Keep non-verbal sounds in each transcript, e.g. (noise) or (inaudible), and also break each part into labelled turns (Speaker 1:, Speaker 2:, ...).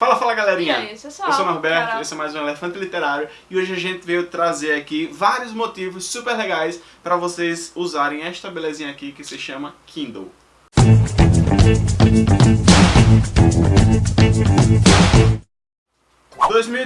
Speaker 1: Fala, fala galerinha!
Speaker 2: E aí?
Speaker 1: Eu sou o Norberto,
Speaker 2: Carol.
Speaker 1: esse é mais um Elefante Literário e hoje a gente veio trazer aqui vários motivos super legais para vocês usarem esta belezinha aqui que se chama Kindle.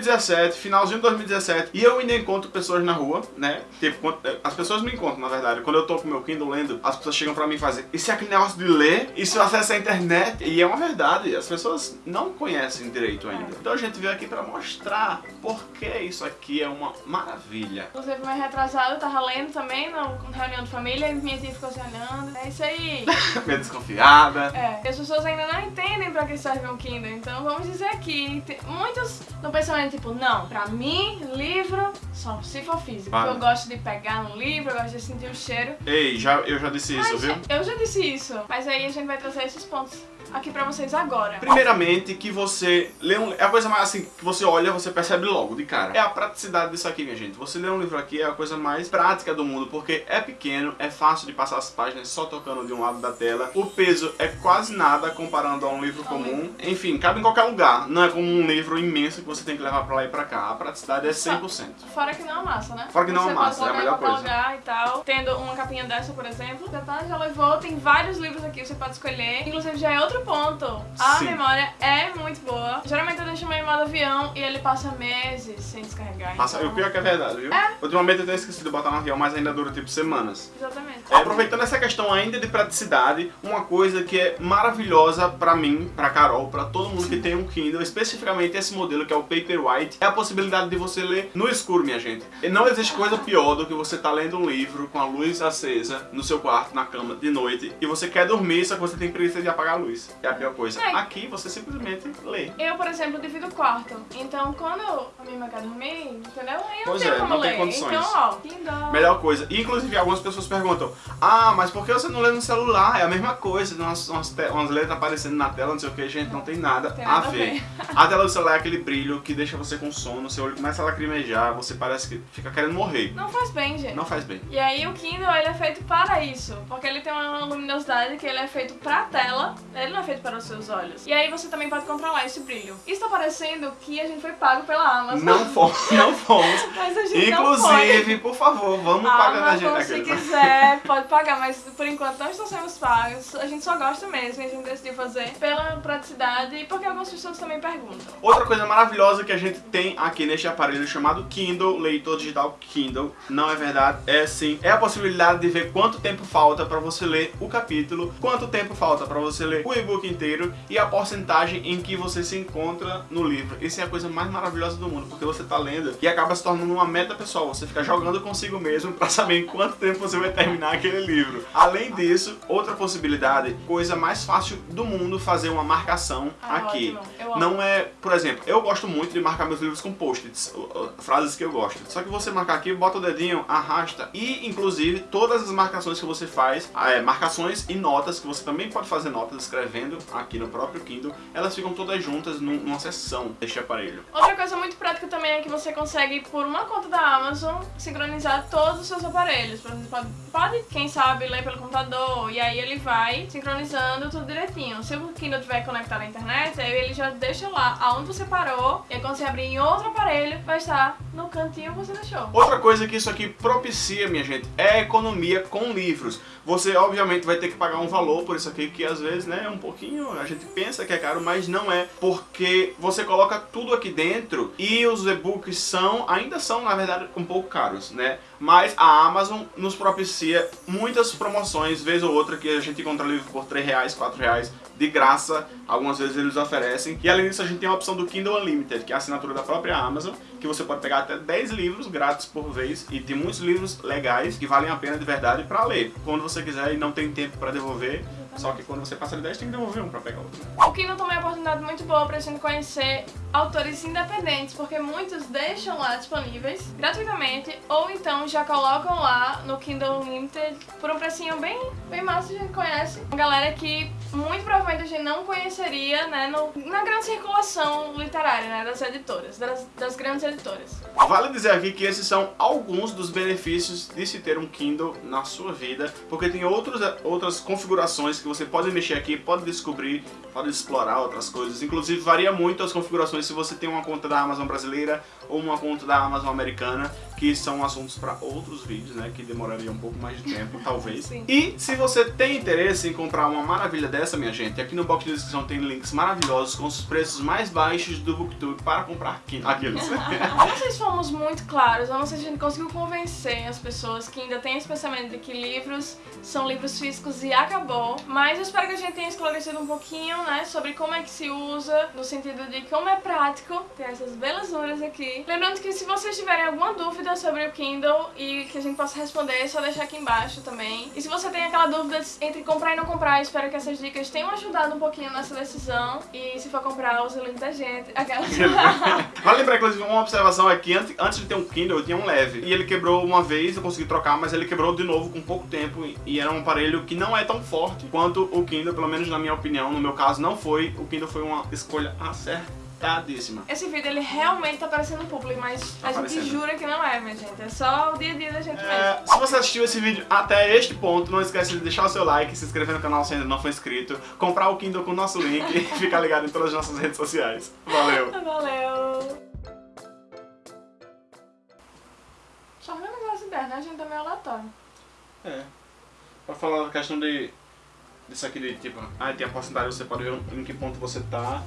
Speaker 1: ...2017, finalzinho de 2017, e eu ainda encontro pessoas na rua, né? Tipo, quando- as pessoas me encontram, na verdade. Quando eu tô com meu Kindle lendo, as pessoas chegam pra mim e fazem Isso é aquele negócio de ler? Isso acessa a internet? E é uma verdade, as pessoas não conhecem direito ainda. Então a gente veio aqui pra mostrar por que isso aqui é uma maravilha.
Speaker 2: Inclusive, mais retrasado, eu tava lendo também na reunião de família e minha tia ficou se olhando. É isso aí. (laughs)
Speaker 1: Meio desconfiada.
Speaker 2: É, e as pessoas ainda não entendem pra que serve um Kindle, então vamos dizer aqui, muitos no pensamento tipo, não, pra mim, livro só se for físico.
Speaker 1: Vale.
Speaker 2: Eu gosto de pegar no livro, eu gosto de sentir o cheiro.
Speaker 1: Ei, já, eu já disse isso,
Speaker 2: Mas,
Speaker 1: viu?
Speaker 2: Eu já disse isso, mas aí a gente vai trazer esses pontos aqui pra vocês agora.
Speaker 1: Primeiramente, que você lê um... É a coisa mais assim, que você olha, você percebe logo, de cara. É a praticidade disso aqui, minha gente. Você ler um livro aqui é a coisa mais prática do mundo, porque é pequeno, é fácil de passar as páginas só tocando de um lado da tela. O peso é quase nada comparando a um livro comum. Enfim, cabe em qualquer lugar. Não é como um livro imenso que você tem que levar pra lá e pra cá. A praticidade é 100%.
Speaker 2: Fora que não amassa, né?
Speaker 1: Fora que não
Speaker 2: Você
Speaker 1: amassa,
Speaker 2: pode
Speaker 1: é a melhor coisa.
Speaker 2: lugar e tal. Tendo uma capinha dessa, por exemplo. Já tá, já levou. Tem vários livros aqui, você pode escolher. Inclusive, já é outro ponto. A
Speaker 1: Sim.
Speaker 2: memória é muito boa. Geralmente eu deixo meu em modo avião e ele passa meses sem descarregar.
Speaker 1: Passa,
Speaker 2: então...
Speaker 1: o pior é que é verdade, viu?
Speaker 2: É.
Speaker 1: Ultimamente eu tenho esquecido de botar no avião, mas ainda dura tipo semanas.
Speaker 2: Exatamente.
Speaker 1: É, aproveitando essa questão ainda de praticidade, uma coisa que é maravilhosa pra mim, pra Carol, pra todo mundo que tem um Kindle, especificamente esse modelo que é o Paperwhite, é a possibilidade de você ler no escuro, minha gente. E não existe coisa pior do que você tá lendo um livro com a luz acesa no seu quarto, na cama, de noite, e você quer dormir, só que você tem preguiça de apagar a luz. É a pior coisa.
Speaker 2: É.
Speaker 1: Aqui você simplesmente lê.
Speaker 2: Eu, por exemplo, divido o quarto. Então, quando a minha irmã quer dormir, entendeu? Eu não
Speaker 1: Pois
Speaker 2: tenho
Speaker 1: é,
Speaker 2: como
Speaker 1: não tem
Speaker 2: ler.
Speaker 1: condições.
Speaker 2: Então, ó, Kindle.
Speaker 1: Melhor coisa. Inclusive, algumas pessoas perguntam Ah, mas por que você não lê no celular? É a mesma coisa, tem umas, umas, umas letras aparecendo na tela, não sei o que, gente, não tem nada
Speaker 2: Tem
Speaker 1: a
Speaker 2: nada a
Speaker 1: ver.
Speaker 2: ver. (laughs)
Speaker 1: A tela do celular é aquele brilho que deixa você com sono, seu olho começa a lacrimejar, você parece que fica querendo morrer.
Speaker 2: Não faz bem, gente.
Speaker 1: Não faz bem.
Speaker 2: E aí o Kindle ele é feito para isso, porque ele tem uma luminosidade que ele é feito pra tela, é feito para os seus olhos. E aí você também pode controlar esse brilho. Isso tá parecendo que a gente foi pago pela Amazon.
Speaker 1: Não fomos, (laughs) não fomos. (laughs)
Speaker 2: Mas a gente não
Speaker 1: Inclusive, por favor, vamos
Speaker 2: foi.
Speaker 1: pagar a gente
Speaker 2: Amazon, se quiser, (laughs) pode pagar, mas por enquanto não estão sendo pagos. A gente só gosta mesmo a gente decidiu fazer pela praticidade e porque algumas pessoas também perguntam.
Speaker 1: Outra coisa maravilhosa que a gente tem aqui neste aparelho chamado Kindle, leitor digital Kindle, não é verdade? É sim. É a possibilidade de ver quanto tempo falta para você ler o capítulo, quanto tempo falta para você ler o e-book inteiro e a porcentagem em que você se encontra no livro. Isso é a coisa mais maravilhosa do mundo, porque você tá lendo e acaba se tornando uma meta pessoal. Você fica jogando consigo mesmo para saber em quanto tempo você vai terminar aquele livro. Além disso, outra possibilidade, coisa mais fácil do mundo, fazer uma marcação
Speaker 2: Ah,
Speaker 1: aqui. Não é, por exemplo, eu gosto muito de marcar meus livros com post-its, frases que eu gosto. Só que você marcar aqui, bota o dedinho, arrasta e, inclusive, todas as marcações que você faz, é, marcações e notas, que você também pode fazer notas escrevendo aqui no próprio Kindle, elas ficam todas juntas num- numa seção deste aparelho.
Speaker 2: Outra coisa muito prática também é que você consegue, por uma conta da Amazon, sincronizar todos os seus aparelhos. Exemplo, pode, pode, quem sabe, ler pelo computador e aí ele vai sincronizando tudo direitinho. Se o Kindle tiver conectado à internet, aí ele já deixa lá aonde você parou e aí quando você abrir em outro aparelho, vai estar no cantinho que você deixou.
Speaker 1: Outra coisa que isso aqui propicia, minha gente, é a economia com livros. Você, obviamente, vai ter que pagar um valor por isso aqui, que às vezes, né, é um pouquinho, a gente pensa que é caro, mas não é, porque você coloca tudo aqui dentro e os e-books são, ainda são, na verdade, um pouco caros, né? Mas a Amazon nos propicia muitas promoções, vez ou outra, que a gente encontra livro por 3 reais, 4 reais, de graça, algumas vezes eles oferecem. E além disso, a gente tem a opção do Kindle Unlimited, que é a assinatura da própria Amazon, que você pode pegar até 10 livros grátis por vez, e tem muitos livros legais que valem a pena de verdade pra ler. Quando você quiser e não tem tempo pra devolver, só que quando você passa de 10 tem que devolver um pra pegar outro.
Speaker 2: O Kindle também é uma oportunidade muito boa pra gente conhecer autores independentes, porque muitos deixam lá disponíveis gratuitamente, ou então já colocam lá no Kindle Unlimited por um precinho bem, bem massa, a gente conhece. Uma galera que muito provavelmente a gente não conheceria, né, no, na grande circulação literária, né, das editoras, das, das grandes editoras.
Speaker 1: Vale dizer aqui que esses são alguns dos benefícios de se ter um Kindle na sua vida, porque tem outros, outras configurações que você pode mexer aqui, pode descobrir, pode explorar outras coisas. Inclusive varia muito as configurações se você tem uma conta da Amazon brasileira ou uma conta da Amazon americana, que são assuntos para outros vídeos, né, que demorariam um pouco mais de tempo, (laughs) talvez.
Speaker 2: Sim.
Speaker 1: E se você tem interesse em comprar uma maravilha dessa, minha gente, aqui no box de descrição tem links maravilhosos com os preços mais baixos do Booktube para comprar Kindle. Aqueles. (laughs)
Speaker 2: Eu não sei se fomos muito claros, eu não sei se a gente conseguiu convencer as pessoas que ainda têm esse pensamento de que livros são livros físicos e acabou, mas eu espero que a gente tenha esclarecido um pouquinho, né, sobre como é que se usa, no sentido de como é prático ter essas belezuras aqui. Lembrando que se vocês tiverem alguma dúvida sobre o Kindle e que a gente possa responder, é só deixar aqui embaixo também. E se você tem aquela dúvida entre comprar e não comprar, espero que essas dicas tenham ajudado um pouquinho nessa decisão. E se for comprar, use o link da gente. Aquelas... (laughs)
Speaker 1: Vale lembrar, inclusive, uma observação aqui, antes, antes de ter um Kindle, eu tinha um leve. E ele quebrou uma vez, eu consegui trocar, mas ele quebrou de novo com pouco tempo. E era um aparelho que não é tão forte quanto o Kindle, pelo menos na minha opinião. No meu caso, não foi. O Kindle foi uma escolha
Speaker 2: Esse vídeo ele realmente tá parecendo público, mas
Speaker 1: Tá
Speaker 2: a gente
Speaker 1: parecendo.
Speaker 2: jura que não é, minha gente. É só o dia a dia da gente mesmo.
Speaker 1: É, se você assistiu esse vídeo até este ponto, não esquece de deixar o seu like, se inscrever no canal se ainda não for inscrito, comprar o Kindle com o nosso link e (laughs) ficar ligado em todas as nossas redes sociais. Valeu! (laughs)
Speaker 2: Valeu! Só organizar as ideias, né? A gente tá meio aleatório.
Speaker 1: É. Pra falar da questão de. disso aqui de tipo, ah, tem a porcentagem, você pode ver em que ponto você tá